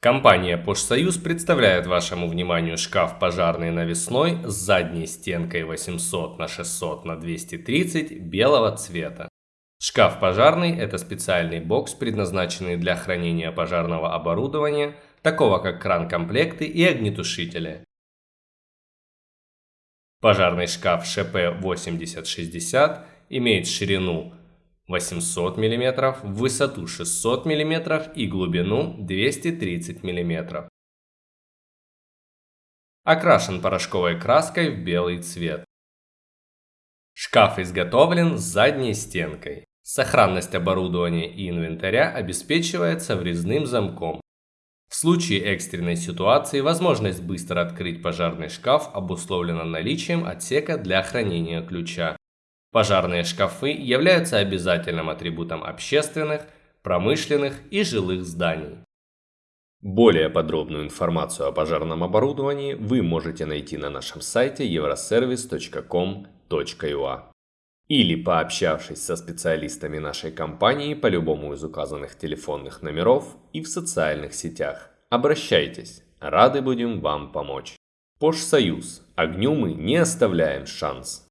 Компания «Пошсоюз» представляет вашему вниманию шкаф пожарный навесной с задней стенкой 800 на 600 на 230 белого цвета. Шкаф пожарный – это специальный бокс, предназначенный для хранения пожарного оборудования, такого как кран-комплекты и огнетушители. Пожарный шкаф ШП-8060 имеет ширину 800 мм, высоту 600 мм и глубину 230 мм. Окрашен порошковой краской в белый цвет. Шкаф изготовлен с задней стенкой. Сохранность оборудования и инвентаря обеспечивается врезным замком. В случае экстренной ситуации возможность быстро открыть пожарный шкаф обусловлена наличием отсека для хранения ключа. Пожарные шкафы являются обязательным атрибутом общественных, промышленных и жилых зданий. Более подробную информацию о пожарном оборудовании вы можете найти на нашем сайте euroservice.com.ua или пообщавшись со специалистами нашей компании по любому из указанных телефонных номеров и в социальных сетях. Обращайтесь, рады будем вам помочь. Пош Союз. Огню мы не оставляем шанс.